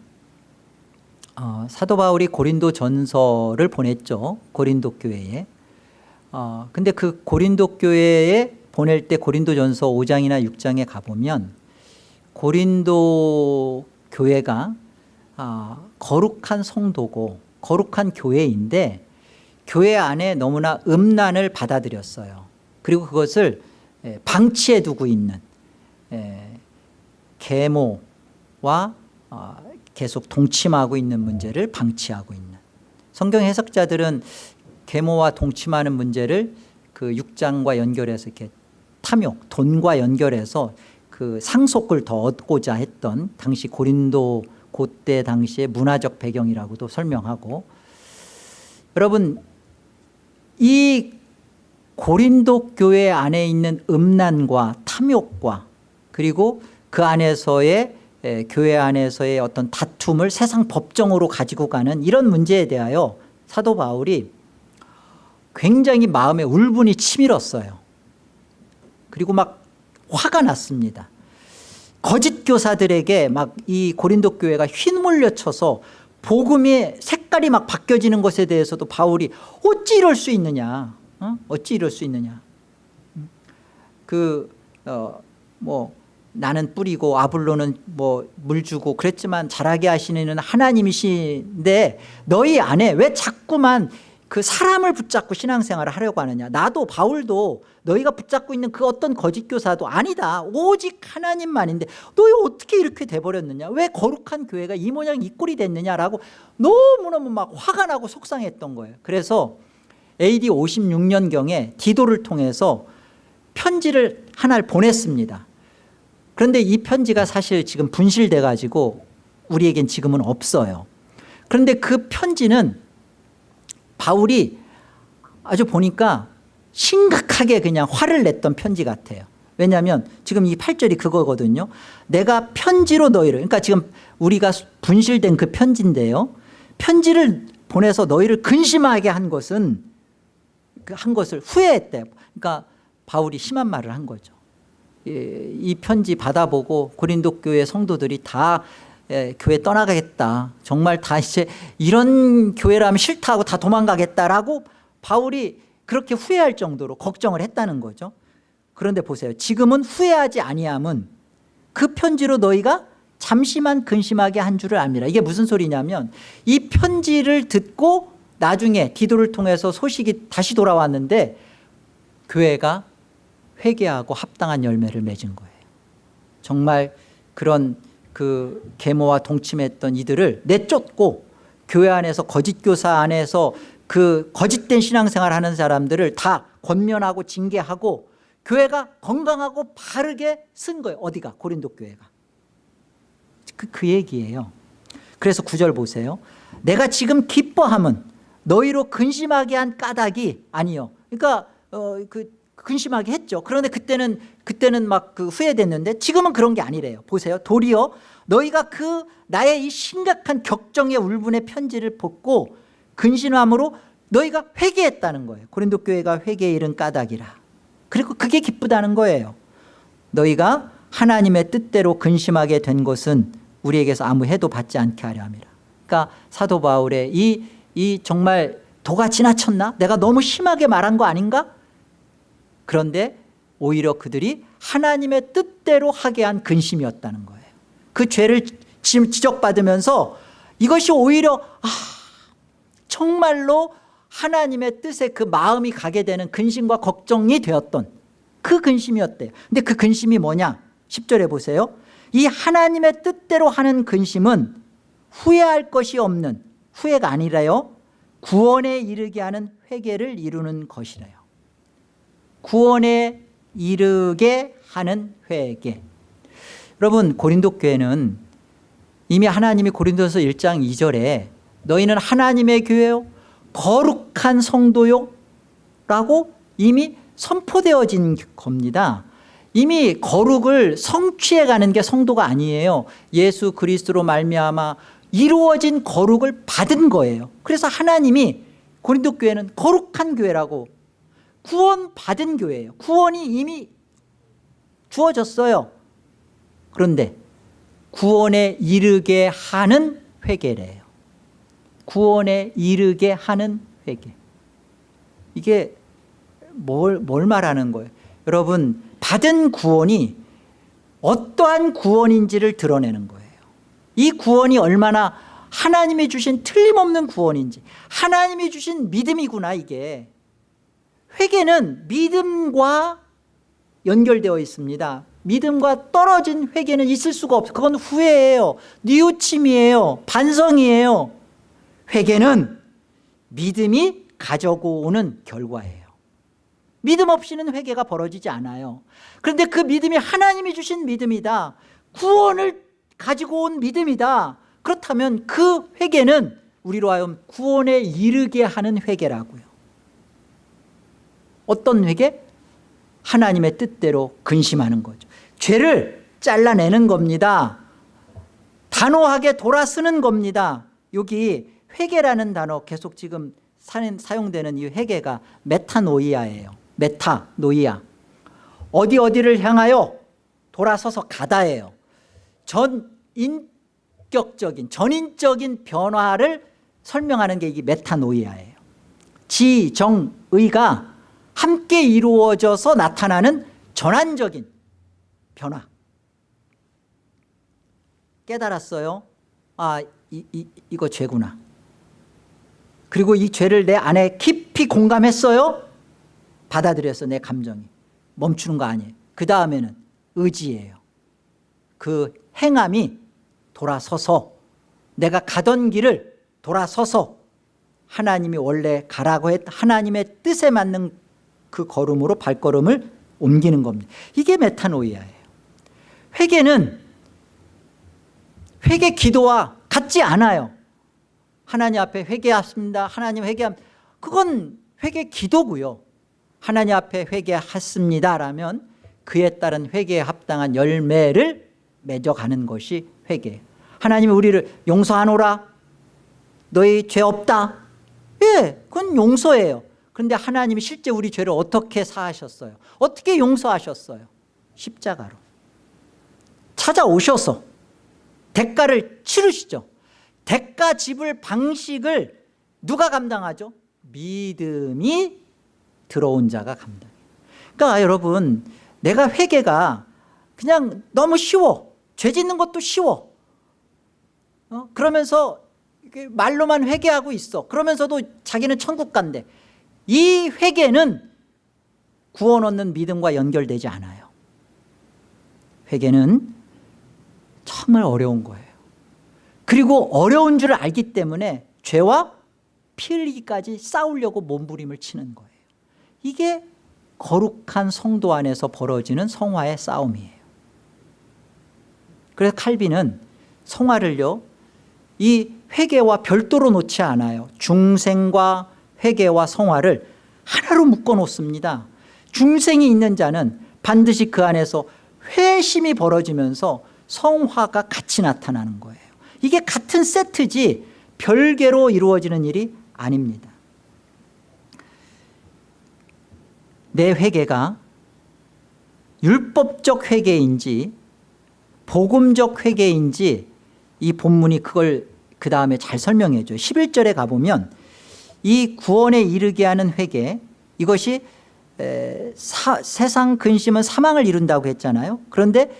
어, 사도 바울이 고린도 전서를 보냈죠 고린도 교회에. 어, 근데 그 고린도 교회에 보낼 때 고린도 전서 5장이나 6장에 가보면 고린도 교회가 아, 거룩한 성도고 거룩한 교회인데 교회 안에 너무나 음란을 받아들였어요. 그리고 그것을 예, 방치해 두고 있는 예, 계모와 어, 계속 동침하고 있는 문제를 방치하고 있는. 성경 해석자들은 계모와 동침하는 문제를 그 6장과 연결해서 이렇게 탐욕, 돈과 연결해서 그 상속을 더 얻고자 했던 당시 고린도 그때 당시의 문화적 배경이라고도 설명하고. 여러분 이 고린도 교회 안에 있는 음란과 탐욕과 그리고 그 안에서의 에, 교회 안에서의 어떤 다툼을 세상 법정으로 가지고 가는 이런 문제에 대하여 사도 바울이 굉장히 마음에 울분이 치밀었어요. 그리고 막 화가 났습니다 거짓 교사들에게 막 이 고린도 교회가 휘몰려쳐서 복음의 색깔이 막 바뀌어지는 것에 대해서도 바울이 어찌 이럴 수 있느냐? 어? 어찌 이럴 수 있느냐? 그어뭐 나는 뿌리고 아블로는 뭐 물 주고 그랬지만 자라게 하시는 하나님이신데 너희 안에 왜 자꾸만 그 사람을 붙잡고 신앙생활을 하려고 하느냐. 나도 바울도 너희가 붙잡고 있는 그 어떤 거짓 교사도 아니다. 오직 하나님만인데 너희 어떻게 이렇게 돼버렸느냐? 왜 거룩한 교회가 이 모양 이 꼴이 됐느냐라고 너무너무 막 화가 나고 속상했던 거예요. 그래서 AD 56년경에 디도를 통해서 편지를 하나를 보냈습니다. 그런데 이 편지가 사실 지금 분실돼 가지고 우리에겐 지금은 없어요. 그런데 그 편지는 바울이 아주 보니까 심각하게 그냥 화를 냈던 편지 같아요. 왜냐하면 지금 이 8절이 그거거든요. 내가 편지로 너희를 그러니까 지금 우리가 분실된 그 편지인데요. 편지를 보내서 너희를 근심하게 한 것은 그한 것을 후회했대. 그러니까 바울이 심한 말을 한 거죠. 예, 이 편지 받아보고 고린도 교회 성도들이 다 예, 교회 떠나가겠다. 정말 다 이제 이런 교회라면 싫다고 다 도망가겠다라고 바울이 그렇게 후회할 정도로 걱정을 했다는 거죠. 그런데 보세요. 지금은 후회하지 아니함은 그 편지로 너희가 잠시만 근심하게 한 줄을 압니다. 이게 무슨 소리냐면 이 편지를 듣고 나중에 기도를 통해서 소식이 다시 돌아왔는데 교회가 회개하고 합당한 열매를 맺은 거예요. 정말 그런 그 계모와 동침했던 이들을 내쫓고 교회 안에서 거짓 교사 안에서 그 거짓된 신앙생활 하는 사람들을 다 권면하고 징계하고 교회가 건강하고 바르게 쓴 거예요. 어디가? 고린도 교회가. 그, 그 얘기예요. 그래서 구절 보세요. 내가 지금 기뻐함은 너희로 근심하게 한 까닭이 아니요. 그러니까 어, 그 근심하게 했죠. 그런데 그때는 그때는 막 그 후회됐는데 지금은 그런 게 아니래요. 보세요. 도리어 너희가 그 나의 이 심각한 격정의 울분의 편지를 벗고 근심함으로 너희가 회개했다는 거예요. 고린도 교회가 회개에 이른 까닭이라. 그리고 그게 기쁘다는 거예요. 너희가 하나님의 뜻대로 근심하게 된 것은 우리에게서 아무 해도 받지 않게 하려 함이라. 그러니까 사도 바울의 이, 이 정말 도가 지나쳤나? 내가 너무 심하게 말한 거 아닌가 그런데 오히려 그들이 하나님의 뜻대로 하게 한 근심이었다는 거예요. 그 죄를 지적받으면서 이것이 오히려 아, 정말로 하나님의 뜻에 그 마음이 가게 되는 근심과 걱정이 되었던 그 근심이었대요. 근데 그 근심이 뭐냐? 10절에 보세요. 이 하나님의 뜻대로 하는 근심은 후회할 것이 없는 후회가 아니라요. 구원에 이르게 하는 회개를 이루는 것이래요 구원에 이르게 하는 회개. 여러분 고린도 교회는 이미 하나님이 고린도서 1장 2절에 너희는 하나님의 교회요 거룩한 성도요 라고 이미 선포되어진 겁니다. 이미 거룩을 성취해 가는 게 성도가 아니에요. 예수 그리스도로 말미암아 이루어진 거룩을 받은 거예요. 그래서 하나님이 고린도 교회는 거룩한 교회라고 구원받은 교회예요. 구원이 이미 주어졌어요. 그런데 구원에 이르게 하는 회개래요. 구원에 이르게 하는 회개. 이게 뭘, 뭘 말하는 거예요? 여러분 받은 구원이 어떠한 구원인지를 드러내는 거예요. 이 구원이 얼마나 하나님이 주신 틀림없는 구원인지 하나님이 주신 믿음이구나 이게 회개는 믿음과 연결되어 있습니다. 믿음과 떨어진 회개는 있을 수가 없어요. 그건 후회예요. 뉘우침이에요. 반성이에요. 회개는 믿음이 가져고 오는 결과예요. 믿음 없이는 회개가 벌어지지 않아요. 그런데 그 믿음이 하나님이 주신 믿음이다. 구원을 가지고 온 믿음이다. 그렇다면 그 회개는 우리로 하여금 구원에 이르게 하는 회개라고요 어떤 회개? 하나님의 뜻대로 근심하는 거죠. 죄를 잘라내는 겁니다. 단호하게 돌아서는 겁니다. 여기 회개라는 단어 계속 지금 사용되는 이 회개가 메타노이아예요. 메타노이아. 어디 어디를 향하여 돌아서서 가다예요. 전인격적인 전인적인 변화를 설명하는 게 이게 메타노이아예요. 지정의가 함께 이루어져서 나타나는 전환적인 변화. 깨달았어요. 아 이, 이, 이거 죄구나. 그리고 이 죄를 내 안에 깊이 공감했어요. 받아들여서 내 감정이. 멈추는 거 아니에요. 그 다음에는 의지예요. 그 행함이 돌아서서 내가 가던 길을 돌아서서 하나님이 원래 가라고 했 하나님의 뜻에 맞는 그 걸음으로 발걸음을 옮기는 겁니다. 이게 메타노이아예요. 회개는 회개 기도와 같지 않아요. 하나님 앞에 회개했습니다. 하나님 회개함 그건 회개 기도고요. 하나님 앞에 회개했습니다 라면 그에 따른 회개에 합당한 열매를 맺어가는 것이 회개. 하나님이 우리를 용서하노라. 너희 죄 없다. 예 그건 용서예요 그런데 하나님이 실제 우리 죄를 어떻게 사하셨어요? 어떻게 용서하셨어요? 십자가로. 찾아오셔서 대가를 치르시죠. 대가 지불 방식을 누가 감당하죠? 믿음이 들어온 자가 감당해요. 그러니까 여러분 내가 회개가 그냥 너무 쉬워. 죄 짓는 것도 쉬워. 어? 그러면서 말로만 회개하고 있어. 그러면서도 자기는 천국 간대 이 회개는 구원 얻는 믿음과 연결되지 않아요. 회개는 정말 어려운 거예요. 그리고 어려운 줄 알기 때문에 죄와 피 흘리기까지 싸우려고 몸부림을 치는 거예요. 이게 거룩한 성도 안에서 벌어지는 성화의 싸움이에요. 그래서 칼빈은 성화를요 이 회개와 별도로 놓지 않아요. 중생과 회개와 성화를 하나로 묶어 놓습니다. 중생이 있는 자는 반드시 그 안에서 회심이 벌어지면서 성화가 같이 나타나는 거예요. 이게 같은 세트지 별개로 이루어지는 일이 아닙니다. 내 회개가 율법적 회개인지 복음적 회개인지 이 본문이 그걸 그 다음에 잘 설명해 줘요. 11절에 가보면 이 구원에 이르게 하는 회개 이것이 에, 사, 세상 근심은 사망을 이룬다고 했잖아요. 그런데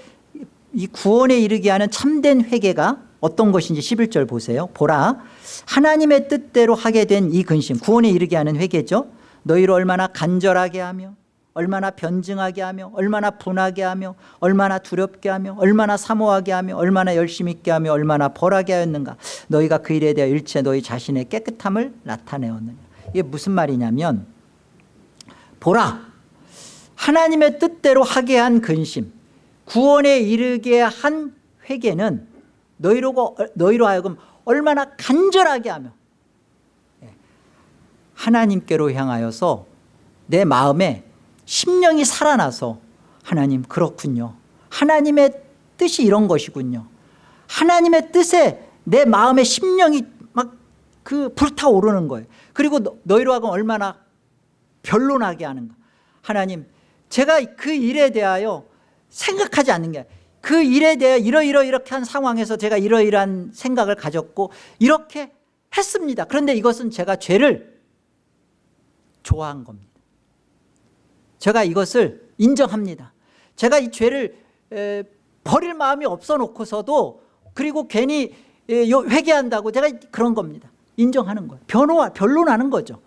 이 구원에 이르게 하는 참된 회개가 어떤 것인지 11절 보세요. 보라 하나님의 뜻대로 하게 된 이 근심 구원에 이르게 하는 회개죠. 너희를 얼마나 간절하게 하며 얼마나 변증하게 하며 얼마나 분하게 하며 얼마나 두렵게 하며 얼마나 사모하게 하며 얼마나 열심 있게 하며 얼마나 벌하게 하였는가. 너희가 그 일에 대하여 일체 너희 자신의 깨끗함을 나타내었느냐. 이게 무슨 말이냐면 보라 하나님의 뜻대로 하게 한 근심 구원에 이르게 한 회개는 너희로, 너희로 하여금 얼마나 간절하게 하며 예, 하나님께로 향하여서 내 마음에 심령이 살아나서 하나님 그렇군요. 하나님의 뜻이 이런 것이군요. 하나님의 뜻에 내 마음의 심령이 막 그 불타오르는 거예요. 그리고 너, 희로 하여금 얼마나 변론하게 하는가. 하나님 제가 그 일에 대하여 생각하지 않는 게 그 일에 대해 이러이러 이렇게 한 상황에서 제가 이러이러한 생각을 가졌고 이렇게 했습니다. 그런데 이것은 제가 죄를 좋아한 겁니다 제가 이것을 인정합니다. 제가 이 죄를 버릴 마음이 없어 놓고서도 그리고 괜히 회개한다고 제가 그런 겁니다. 인정하는 거예요. 변호, 변론하는 거죠.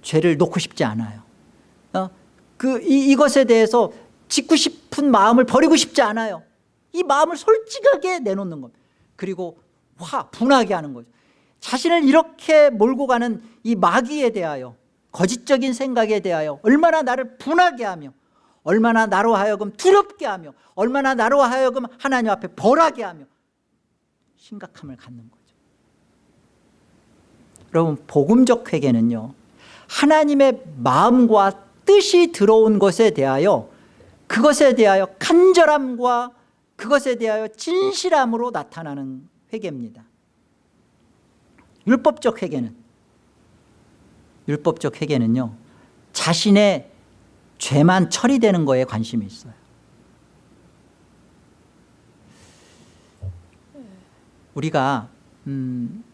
죄를 놓고 싶지 않아요. 어? 그 이, 이것에 대해서 짓고 싶은 마음을 버리고 싶지 않아요. 이 마음을 솔직하게 내놓는 겁니다. 그리고 화 분하게 하는 거죠. 자신을 이렇게 몰고 가는 이 마귀에 대하여 거짓적인 생각에 대하여 얼마나 나를 분하게 하며 얼마나 나로 하여금 두렵게 하며 얼마나 나로 하여금 하나님 앞에 벌하게 하며 심각함을 갖는 거죠. 여러분 복음적 회개는요 하나님의 마음과 뜻이 들어온 것에 대하여 그것에 대하여 간절함과 그것에 대하여 진실함으로 나타나는 회개입니다. 율법적 회개는 율법적 회개는요 자신의 죄만 처리되는 거에 관심이 있어요. 우리가 음,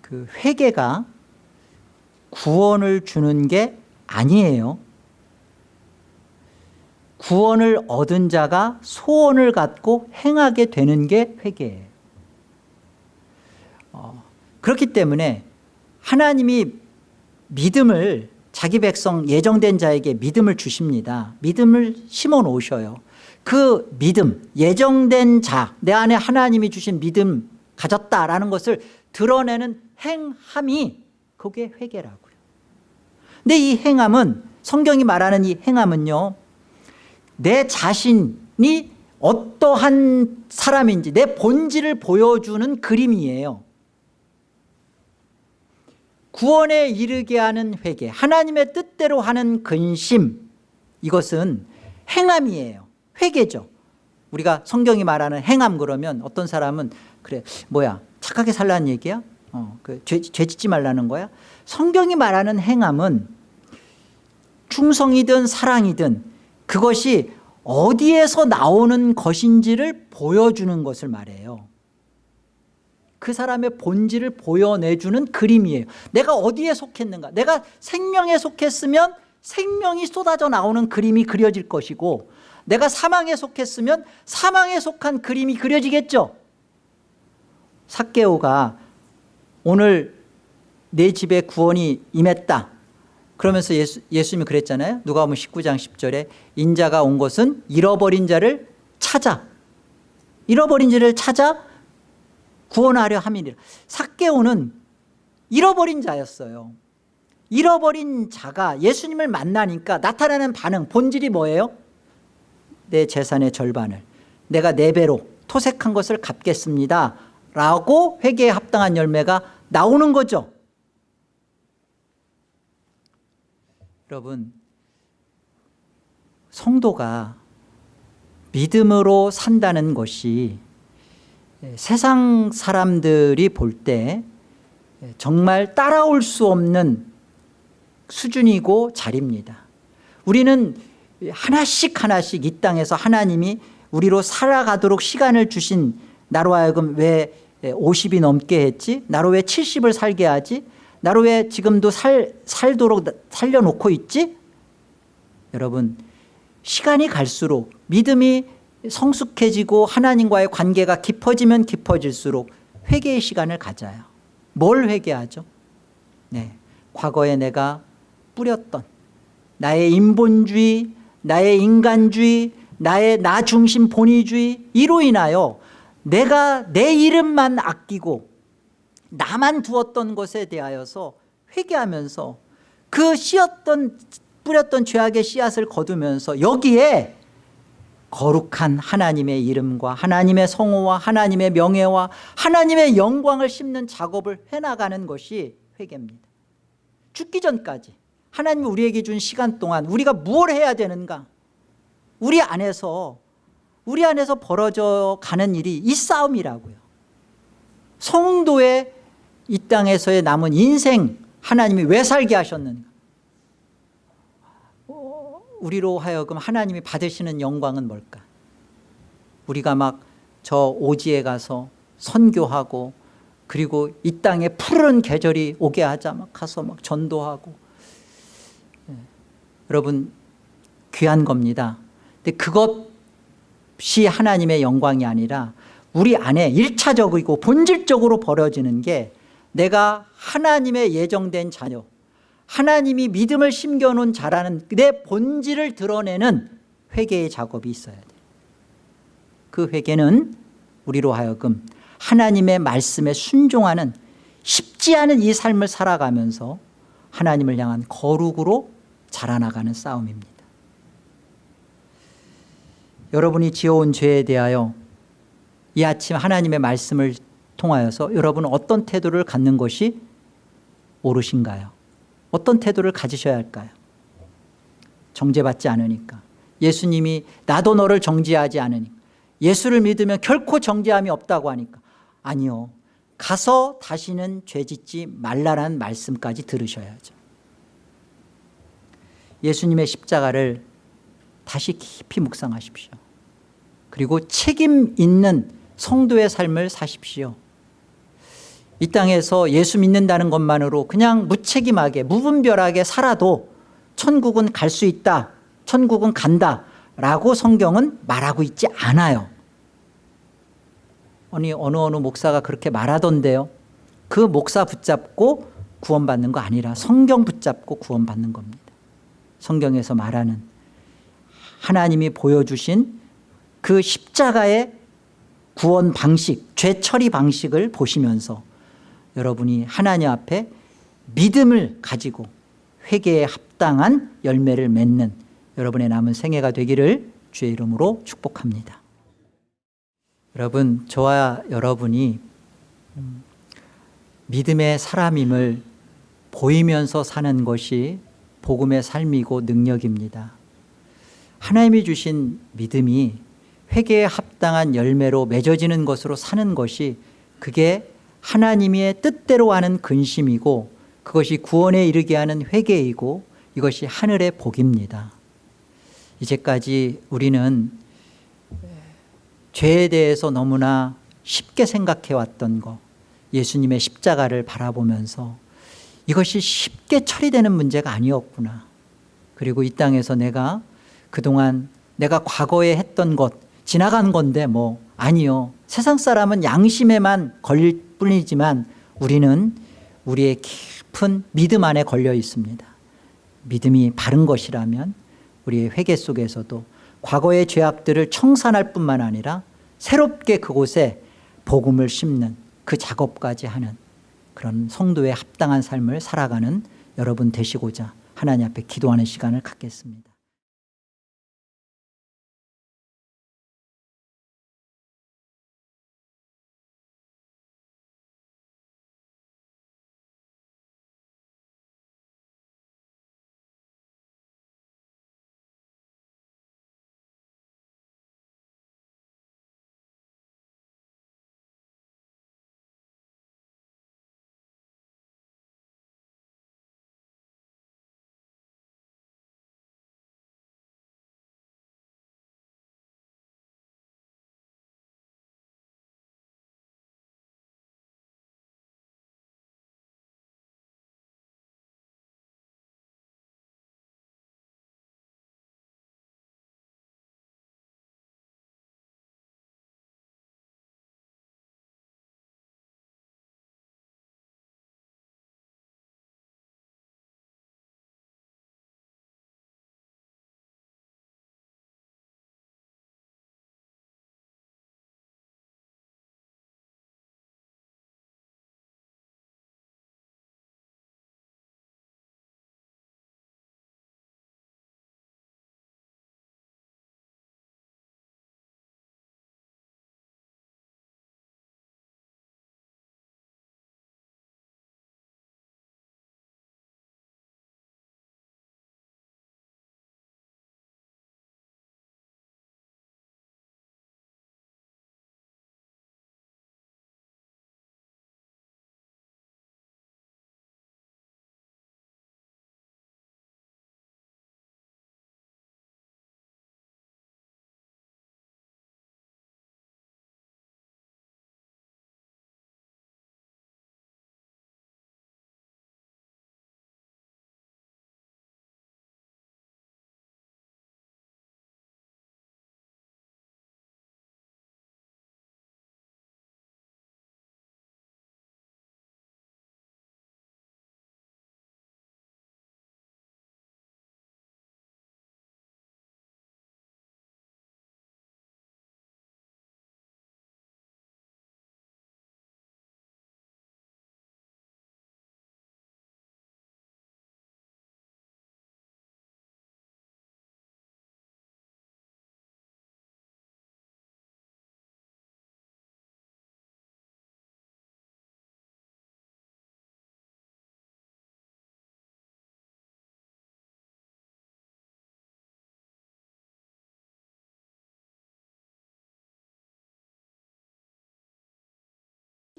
그 회개가 구원을 주는 게 아니에요. 구원을 얻은 자가 소원을 갖고 행하게 되는 게 회개예요. 어, 그렇기 때문에 하나님이 믿음을 자기 백성 예정된 자에게 믿음을 주십니다. 믿음을 심어 놓으셔요. 그 믿음 예정된 자 내 안에 하나님이 주신 믿음 가졌다라는 것을 드러내는 행함이 그게 회개라고요. 근데 이 행함은 성경이 말하는 이 행함은요 내 자신이 어떠한 사람인지 내 본질을 보여주는 그림이에요 구원에 이르게 하는 회개 하나님의 뜻대로 하는 근심 이것은 행함이에요. 회개죠. 우리가 성경이 말하는 행함 그러면 어떤 사람은 그래 뭐야 착하게 살라는 얘기야? 어, 그 죄, 죄 짓지 말라는 거야? 성경이 말하는 행함은 충성이든 사랑이든 그것이 어디에서 나오는 것인지를 보여주는 것을 말해요 그 사람의 본질을 보여내주는 그림이에요. 내가 어디에 속했는가? 내가 생명에 속했으면 생명이 쏟아져 나오는 그림이 그려질 것이고 내가 사망에 속했으면 사망에 속한 그림이 그려지겠죠? 삭개오가 오늘 내 집에 구원이 임했다. 그러면서 예수, 예수님이 그랬잖아요. 누가 보면 19장 10절에 인자가 온 것은 잃어버린 자를 찾아. 잃어버린 자를 찾아 구원하려 함이니라. 삭개오는 잃어버린 자였어요. 잃어버린 자가 예수님을 만나니까 나타나는 반응 본질이 뭐예요? 내 재산의 절반을 내가 네 배로 토색한 것을 갚겠습니다. 라고 회개에 합당한 열매가 나오는 거죠. 여러분 성도가 믿음으로 산다는 것이 세상 사람들이 볼 때 정말 따라올 수 없는 수준이고 자리입니다. 우리는 하나씩 하나씩 이 땅에서 하나님이 우리로 살아가도록 시간을 주신 나로 하여금 왜 50이 넘게 했지? 나로 왜 70을 살게 하지? 나로 왜 지금도 살, 살도록 살려놓고 있지? 여러분 시간이 갈수록 믿음이 성숙해지고 하나님과의 관계가 깊어지면 깊어질수록 회개의 시간을 가져요 뭘 회개하죠? 네, 과거에 내가 뿌렸던 나의 인본주의 나의 인간주의 나의 나 중심 본위주의 이로 인하여 내가 내 이름만 아끼고 나만 두었던 것에 대하여서 회개하면서 그 씨었던 뿌렸던 죄악의 씨앗을 거두면서 여기에 거룩한 하나님의 이름과 하나님의 성호와 하나님의 명예와 하나님의 영광을 심는 작업을 해나가는 것이 회개입니다. 죽기 전까지 하나님이 우리에게 준 시간 동안 우리가 무엇을 해야 되는가? 우리 안에서 우리 안에서 벌어져 가는 일이 이 싸움이라고요. 성도의 이 땅에서의 남은 인생 하나님이 왜 살게 하셨는가 우리로 하여금 하나님이 받으시는 영광은 뭘까? 우리가 막 저 오지에 가서 선교하고 그리고 이 땅에 푸른 계절이 오게 하자 막 가서 막 전도하고. 네. 여러분 귀한 겁니다. 근데 그것이 하나님의 영광이 아니라 우리 안에 일차적이고 본질적으로 벌어지는 게 내가 하나님의 예정된 자녀 하나님이 믿음을 심겨놓은 자라는 내 본질을 드러내는 회개의 작업이 있어야 돼요 그 회개는 우리로 하여금 하나님의 말씀에 순종하는 쉽지 않은 이 삶을 살아가면서 하나님을 향한 거룩으로 자라나가는 싸움입니다 여러분이 지어온 죄에 대하여 이 아침 하나님의 말씀을 통하여서 여러분은 어떤 태도를 갖는 것이 옳으신가요? 어떤 태도를 가지셔야 할까요? 정죄받지 않으니까. 예수님이 나도 너를 정죄하지 않으니까. 예수를 믿으면 결코 정죄함이 없다고 하니까. 아니요. 가서 다시는 죄짓지 말라라는 말씀까지 들으셔야죠. 예수님의 십자가를 다시 깊이 묵상하십시오. 그리고 책임 있는 성도의 삶을 사십시오 이 땅에서 예수 믿는다는 것만으로 그냥 무책임하게 무분별하게 살아도 천국은 갈 수 있다 천국은 간다 라고 성경은 말하고 있지 않아요. 아니 어느 어느 목사가 그렇게 말하던데요. 그 목사 붙잡고 구원받는 거 아니라 성경 붙잡고 구원받는 겁니다. 성경에서 말하는 하나님이 보여주신 그 십자가의 구원 방식 죄 처리 방식을 보시면서 여러분이 하나님 앞에 믿음을 가지고 회개에 합당한 열매를 맺는 여러분의 남은 생애가 되기를 주의 이름으로 축복합니다. 여러분 저와 여러분이 음, 믿음의 사람임을 보이면서 사는 것이 복음의 삶이고 능력입니다. 하나님이 주신 믿음이 회개에 합당한 열매로 맺어지는 것으로 사는 것이 그게 하나님의 뜻대로 하는 근심이고 그것이 구원에 이르게 하는 회개이고 이것이 하늘의 복입니다. 이제까지 우리는 죄에 대해서 너무나 쉽게 생각해 왔던 것 예수님의 십자가를 바라보면서 이것이 쉽게 처리되는 문제가 아니었구나. 그리고 이 땅에서 내가 그동안 내가 과거에 했던 것 지나간 건데 뭐 아니요. 세상 사람은 양심에만 걸릴 뿐이지만 우리는 우리의 깊은 믿음 안에 걸려 있습니다. 믿음이 바른 것이라면 우리의 회개 속에서도 과거의 죄악들을 청산할 뿐만 아니라 새롭게 그곳에 복음을 심는 그 작업까지 하는 그런 성도의 합당한 삶을 살아가는 여러분 되시고자 하나님 앞에 기도하는 시간을 갖겠습니다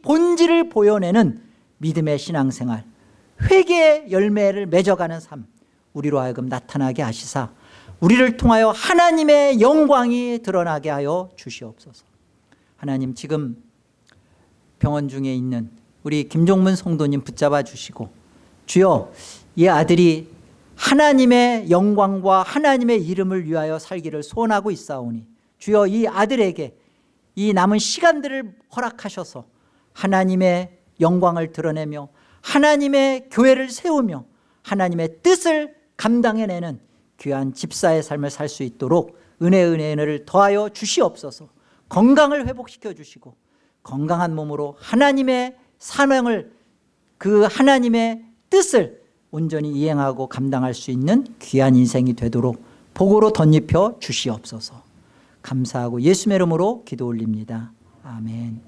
본질을 보여내는 믿음의 신앙생활 회개의 열매를 맺어가는 삶 우리로 하여금 나타나게 하시사 우리를 통하여 하나님의 영광이 드러나게 하여 주시옵소서. 하나님 지금 병원 중에 있는 우리 김종문 성도님 붙잡아 주시고 주여 이 아들이 하나님의 영광과 하나님의 이름을 위하여 살기를 소원하고 있사오니 주여 이 아들에게 이 남은 시간들을 허락하셔서 하나님의 영광을 드러내며 하나님의 교회를 세우며 하나님의 뜻을 감당해내는 귀한 집사의 삶을 살 수 있도록 은혜 은혜 은혜를 더하여 주시옵소서. 건강을 회복시켜 주시고 건강한 몸으로 하나님의 사명을 그 하나님의 뜻을 온전히 이행하고 감당할 수 있는 귀한 인생이 되도록 복으로 덧입혀 주시옵소서. 감사하고 예수의 이름으로 기도 올립니다. 아멘